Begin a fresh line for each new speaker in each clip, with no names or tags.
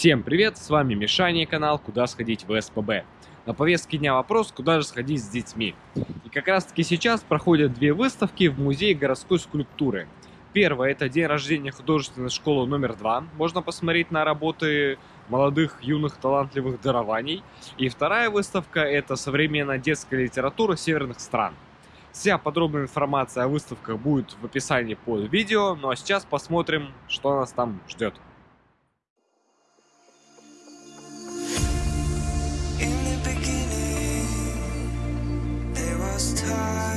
Всем привет, с вами Мишаня и канал «Куда сходить в СПБ». На повестке дня вопрос, куда же сходить с детьми. И как раз таки сейчас проходят две выставки в Музее городской скульптуры. Первая – это день рождения художественной школы номер два. Можно посмотреть на работы молодых, юных, талантливых дарований. И вторая выставка – это современная детская литература северных стран. Вся подробная информация о выставках будет в описании под видео. Ну а сейчас посмотрим, что нас там ждет. high.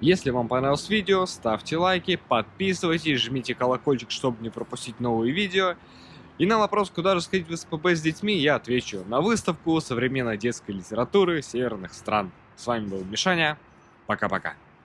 Если вам понравилось видео, ставьте лайки, подписывайтесь, жмите колокольчик, чтобы не пропустить новые видео. И на вопрос, куда же сходить в СПБ с детьми, я отвечу на выставку современной детской литературы северных стран. С вами был Мишаня. Пока-пока.